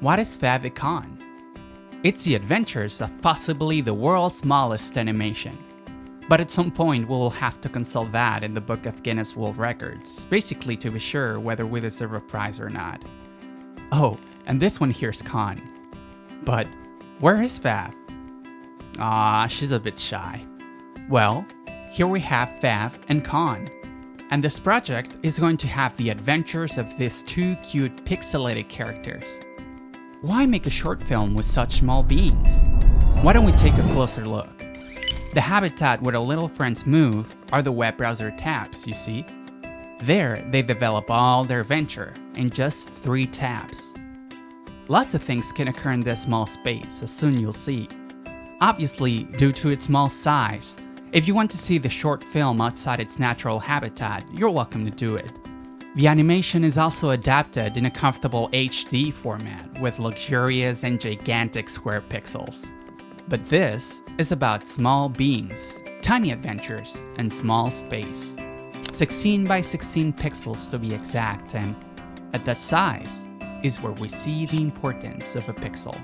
What is Favicon? It's the adventures of possibly the world's smallest animation. But at some point we'll have to consult that in the book of Guinness World Records, basically to be sure whether we deserve a prize or not. Oh, and this one here's Con. But where is Fav? Ah, she's a bit shy. Well, here we have Fav and Con. And this project is going to have the adventures of these two cute pixelated characters. Why make a short film with such small beings? Why don't we take a closer look? The habitat where the little friends move are the web browser tabs, you see? There, they develop all their venture in just three tabs. Lots of things can occur in this small space, as soon you'll see. Obviously, due to its small size, if you want to see the short film outside its natural habitat, you're welcome to do it. The animation is also adapted in a comfortable HD format with luxurious and gigantic square pixels. But this is about small beings, tiny adventures, and small space. 16 by 16 pixels to be exact, and at that size is where we see the importance of a pixel.